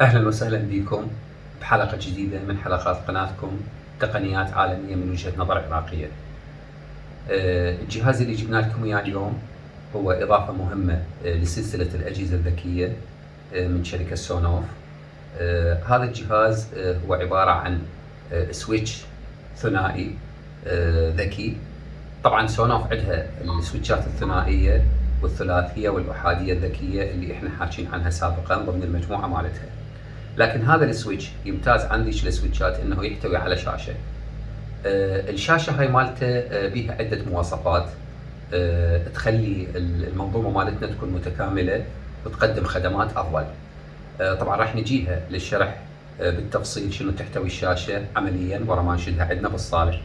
أهلا وسهلا بكم بحلقة جديدة من حلقات قناتكم تقنيات عالمية من وجهة نظر عراقية. آه، الجهاز اللي جبنا لكم إياه اليوم هو إضافة مهمة آه، لسلسلة الأجهزة الذكية آه، من شركة Sonoff. هذا الجهاز هو عبارة عن switch ثنائي ذكي. طبعا Sonoff عندها السويتشات الثنائية والثلاثية والأحادية الذكية اللي إحنا حاكين عنها سابقا ضمن المجموعة مالتها. لكن هذا السويتش يمتاز عن ذيك السويتشات إنه يحتوي على شاشة. آه الشاشة هاي مالته آه بيها عدة مواصفات آه تخلي المنظومة مالتنا تكون متكاملة وتقدم خدمات أفضل. طبعا راح نجيها للشرح بالتفصيل شنو تحتوي الشاشة عمليا ورا ما نشدها عندنا بالصالح.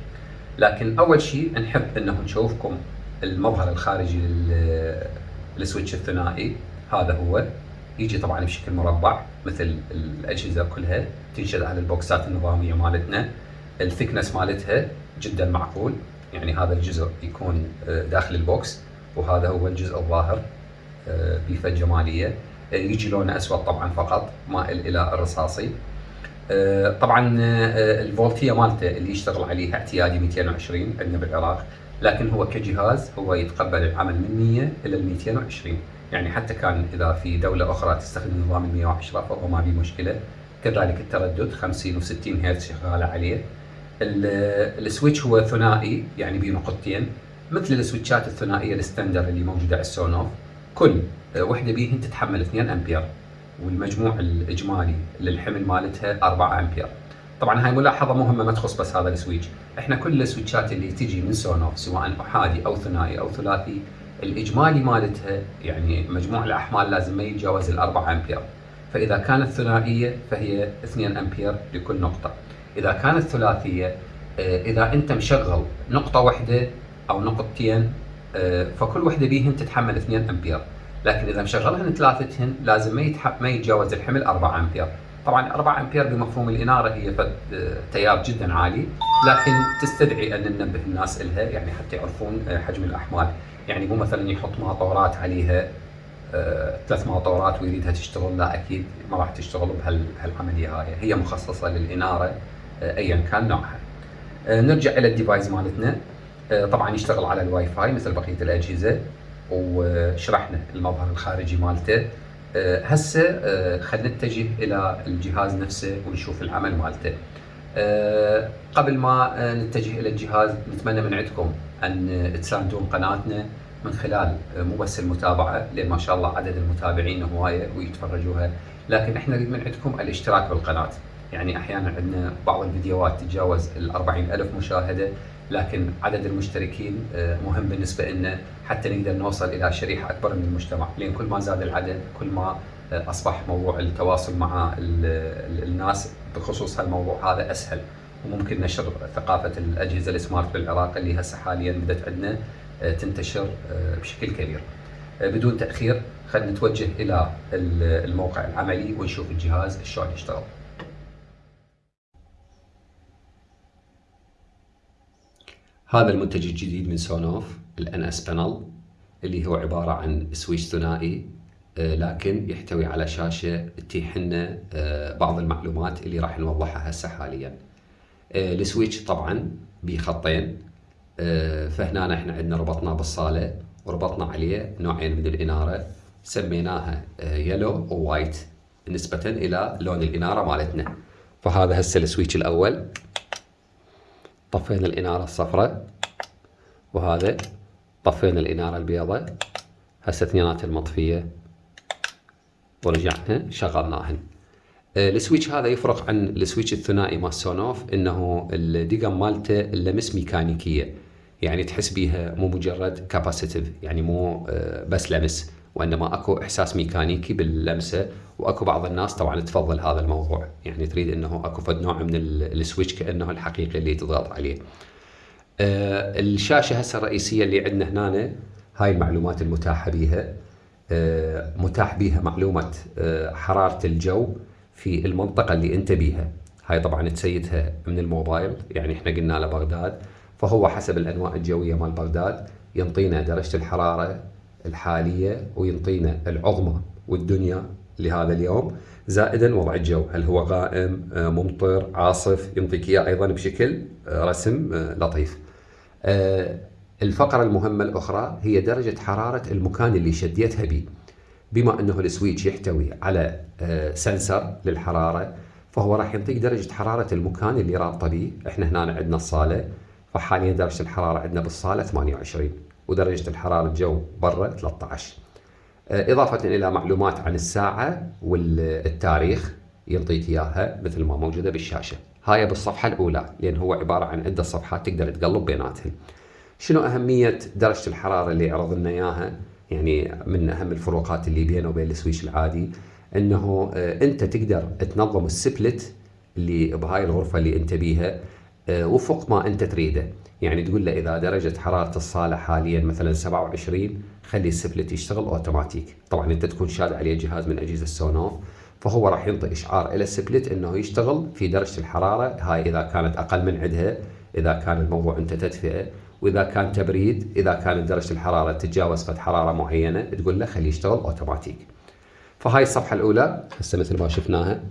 لكن أول شيء نحب إنه نشوفكم المظهر الخارجي لل switch الثنائي هذا هو يجي طبعا بشكل مربع مثل الأجهزة كلها تنشد على البوكسات النظامية مالتنا. ال thickness مالتها جدا معقول يعني هذا الجزء يكون آه، داخل ال box وهذا هو الجزء الظاهر آه، بصفة جمالية. آه، يجي لونه أسود طبعا فقط مائل إلى الرصاصي. طبعا الفولتية مالته اللي يشتغل عليها اعتيادي 220 عندنا بالعراق لكن هو كجهاز هو يتقبل العمل من 100 إلى ال 220 يعني حتى كان إذا في دولة أخرى تستخدم نظام ال 110 فهو ما في مشكلة. كذلك التردد 50 و60 هرتز شغالة عليه. ال switch هو ثنائي يعني بنقطتين مثل السويتشات الثنائية ال standard اللي موجودة على ال Sonoff كل وحدة بيهن تتحمل 2 أمبير والمجموع الإجمالي للحمل مالتها 4 أمبير. طبعا هاي ملاحظة مهمة ما تخص بس هذا ال switch. إحنا كل السويتشات اللي تجي من Sonoff سواء أحادي أو ثنائي أو ثلاثي الإجمالي مالتها يعني مجموع الأحمال لازم ما يتجاوز ال 4 أمبير. فإذا كانت ثنائية فهي 2 أمبير لكل نقطة. إذا كانت ثلاثية آه، إذا أنت مشغل نقطة واحدة أو نقطتين آه، فكل وحده بيهن تتحمل 2 أمبير. لكن إذا مشغلهن ثلاثتهن لازم ما يتجاوز الحمل 4 أمبير. طبعا 4 أمبير بمفهوم الإنارة هي آه، تيار جدا عالي. لكن تستدعي أن ننبه الناس لها يعني حتى يعرفون حجم الأحمال. يعني مو مثلا يحط ماطورات عليها آه ثلاث ماطورات ويريدها تشتغل لا أكيد ما راح تشتغل بهالعملية هاي هي مخصصة للإنارة آه ايا كان نوعها. آه نرجع إلى الديفايس مالتنا طبعا يشتغل على الواي فاي مثل بقية الأجهزة وشرحنا المظهر الخارجي مالته هسه خلينا نتجه إلى الجهاز نفسه ونشوف العمل مالته. آه قبل ما آه، نتجه إلى الجهاز نتمنى من عندكم ان تساندون قناتنا من خلال آه، مو بس المتابعة لأن ما شاء الله عدد المتابعين هواية ويتفرجوها. لكن إحنا نريد من عندكم الاشتراك بالقناة. يعني أحيانا عندنا بعض الفيديوهات تتجاوز ال ألف مشاهدة لكن عدد المشتركين مهم بالنسبة لنا حتى نقدر نوصل إلى شريحة أكبر من المجتمع. لأن كل ما زاد العدد كل ما أصبح موضوع التواصل مع الناس بخصوص هالموضوع هذا أسهل وممكن نشر ثقافة الأجهزة السمارت بالعراق اللي هسه حاليا بدأت عندنا آه، تنتشر آه، بشكل كبير. آه، بدون تأخير خلينا نتوجه إلى الموقع العملي ونشوف الجهاز شلون يشتغل. هذا المنتج الجديد من Sonoff ال NSPanel اللي هو عبارة عن switch ثنائي لكن يحتوي على شاشة تتيح لنا آه، بعض المعلومات اللي راح نوضحها هسه حاليا. آه، ال switch طبعا بخطين. فهنا إحنا عندنا ربطنا بالصالة وربطنا عليه نوعين من الإنارة. سميناها yellow و white نسبة إلى لون الإنارة مالتنا. فهذا هسه ال switch الأول. طفينا الإنارة الصفراء. وهذا طفينا الإنارة البيضاء. هسه اثنيناتها المطفية ورجعنا شغلناهن آه، ال switch هذا يفرق عن ال switch الثنائي مال Sonoff إنه الدقم مالته اللمس ميكانيكية. يعني تحس بيها مو مجرد capacitive يعني مو آه، بس لمس وإنما أكو إحساس ميكانيكي باللمسة. وأكو بعض الناس طبعا تفضل هذا الموضوع. يعني تريد إنه أكو فد نوع من السويتش كأنه الحقيقي اللي تضغط عليه. آه، الشاشة هسه الرئيسية اللي عندنا هنا هاي المعلومات المتاحة بيها. متاح بها معلومة آه، حرارة الجو في المنطقة اللي أنت بيها. هاي طبعا تسيدها من الموبايل يعني إحنا قلنا له بغداد فهو حسب الأنواع الجوية مال بغداد ينطينا درجة الحرارة الحالية وينطينا العظمى والدنيا لهذا اليوم. زائدا وضع الجو هل هو غائم آه، ممطر عاصف ينطيك إياه أيضا بشكل آه، رسم آه، لطيف. الفقرة المهمة الأخرى هي درجة حرارة المكان اللي شديتها به بما أنه السويتش يحتوي على سنسر للحرارة فهو راح يعطيك درجة حرارة المكان اللي رابطة به إحنا هنا عندنا الصالة فحاليا درجة الحرارة عندنا بالصالة 28 ودرجة الحرارة الجو برا 13 إضافة إلى معلومات عن الساعة والتاريخ ينطيك إياها مثل ما موجودة بالشاشة. هاي بالصفحة الأولى لأن هو عبارة عن عدة صفحات تقدر تقلب بيناتهم. شنو أهمية درجة الحرارة اللي عرض لنا إياها؟ يعني من أهم الفروقات اللي بينه وبين السويش العادي أنه آه، أنت تقدر تنظم السبلت اللي بهاي الغرفة اللي أنت بيها آه، وفق ما أنت تريده. يعني تقول له إذا درجة حرارة الصالة حاليا مثلا 27 خلي ال split يشتغل أوتوماتيك. طبعا أنت تكون شاد عليه جهاز من أجهزة ال Sonoff فهو راح ينطي إشعار إلى ال split إنه يشتغل في درجة الحرارة هاي إذا كانت أقل من عندها إذا كان الموضوع أنت تدفئه. وإذا كان تبريد إذا كانت درجة الحرارة تتجاوز فد حرارة معينة تقول له خليه يشتغل اوتوماتيك فهاي الصفحة الأولى هسه مثل ما شفناها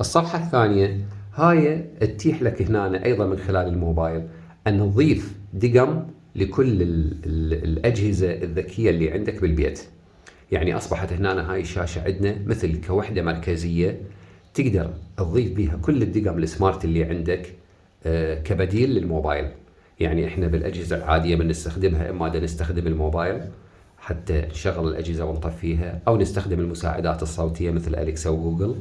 الصفحة الثانية هاي تتيح لك هنا أيضا من خلال الموبايل أن تضيف دقم لكل ال ال الأجهزة الذكية اللي عندك بالبيت. يعني أصبحت هنا هاي الشاشة عندنا مثل كوحدة مركزية تقدر تضيف بها كل الدقم السمارت اللي عندك آه، كبديل للموبايل. يعني إحنا بالأجهزة العادية بنستخدمها إما نستخدم الموبايل حتى نشغل الأجهزة ونطفيها أو نستخدم المساعدات الصوتية مثل أليكسا وجوجل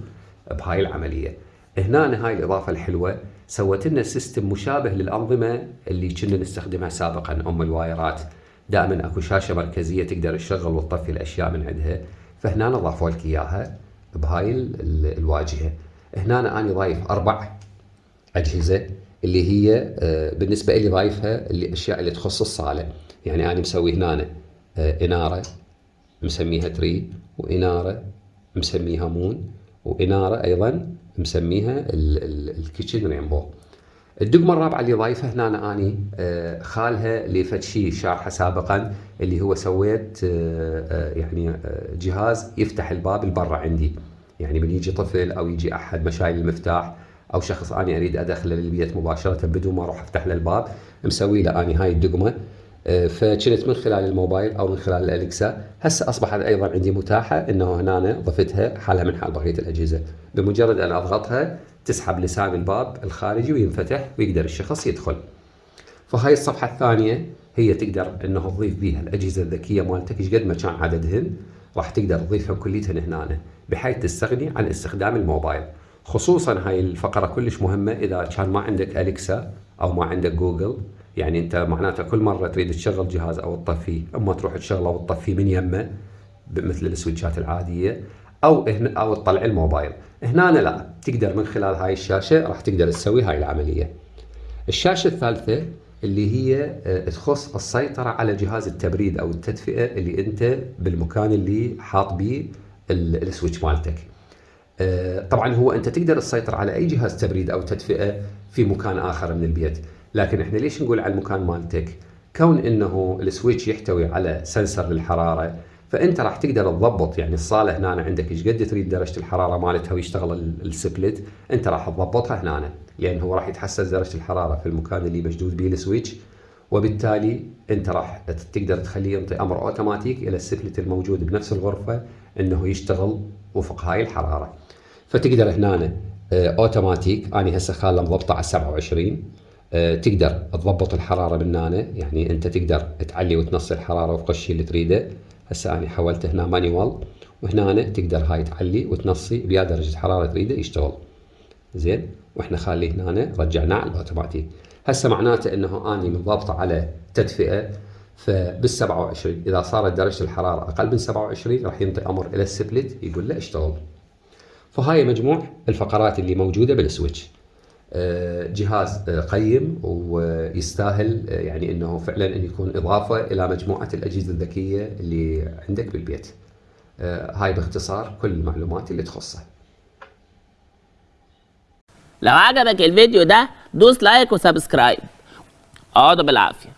بهاي العملية. هنا هاي الإضافة الحلوة. سوت لنا system مشابه للأنظمة اللي كنا نستخدمها سابقا أم الوايرات. دائما أكو شاشة مركزية تقدر تشغل وتطفي الأشياء من عندها. فهنا أضافوا لك إياها بهاي الواجهة. هنا أنا ضايف أربع أجهزة. اللي هي آه، بالنسبة لي ضايفها الأشياء اللي تخص الصالة. يعني أنا مسوي هنا آه، إنارة مسميها tree وإنارة مسميها moon وإنارة أيضا مسميها ال kitchen rainbow الدقمه الرابعه اللي ضايفها هنا أنا أني آه، خالها لفد شيء شارحة سابقا اللي هو switch يعني جهاز يفتح الباب البرة عندي. يعني من يجي طفل أو يجي أحد مشايل المفتاح أو شخص اني أريد ادخله للبيت مباشرة بدون ما أروح أفتح له الباب مسوي له اني هاي الدقمة. فكنت من خلال الموبايل أو من خلال الالكسا هسه اصبحت أيضا عندي متاحة إنه هنا ضفتها حالها من حال بقية الأجهزة. بمجرد أن أضغطها تسحب لسان الباب الخارجي وينفتح ويقدر الشخص يدخل. فهاي الصفحة الثانية هي تقدر إنه تضيف بها الأجهزة الذكية مالتك. إيش قد ما كان عددهن راح تقدر تضيفهم كليتهن هنا بحيث تستغني عن استخدام الموبايل. خصوصا هاي الفقرة كلش مهمة إذا كان ما عندك أليكسا أو ما عندك جوجل يعني أنت معناته كل مرة تريد تشغل جهاز أو تطفيه أما تروح تشغله وتطفيه من يمه مثل السويتشات العادية أو هنا أو تطلع الموبايل. هنا لا تقدر من خلال هاي الشاشة راح تقدر تسوي هاي العملية. الشاشة الثالثة اللي هي آه، تخص السيطرة على جهاز التبريد أو التدفئة اللي أنت بالمكان اللي حاط به ال switch مالتك. طبعا هو أنت تقدر تسيطر على أي جهاز تبريد أو تدفئة في مكان آخر من البيت. لكن إحنا ليش نقول على المكان مالتك؟ كون إنه ال switch يحتوي على sensor للحرارة فأنت راح تقدر تضبط. يعني الصالة هنا عندك إيش قد تريد درجة الحرارة مالتها ويشتغل ال split أنت راح تضبطها هنا. لأن هو راح يتحسس درجة الحرارة في المكان اللي مشدود به ال switch. وبالتالي أنت راح تقدر تخليه ينطي أمر أوتوماتيك إلى ال split الموجود بنفس الغرفة إنه يشتغل وفق هاي الحرارة. فتقدر هنا أوتوماتيك. أنا هسه خاله مضبطه على 27 آه، تقدر تضبط الحرارة من هنا. يعني أنت تقدر تعلي وتنصي الحرارة وفق الشيء اللي تريده. هسه أنا حولته هنا manual وهنا تقدر هاي تعلي وتنصي بيا درجة حراره تريده يشتغل. زين؟ وإحنا خاليه هنا رجعناه على الأوتوماتيك. هسه معناته إنه أني مضبطه على تدفئة فبال 27 إذا صارت درجة الحرارة أقل من 27 راح ينطي أمر إلى ال split يقول له اشتغل. فهاي مجموع الفقرات اللي موجودة بال switch آه، جهاز آه، قيم ويستاهل آه، يعني إنه فعلا إن يكون إضافة إلى مجموعة الأجهزة الذكية اللي عندك بالبيت. هاي باختصار كل المعلومات اللي تخصه. لو عجبك الفيديو ده دوس like و subscribe. اقعدوا بالعافية.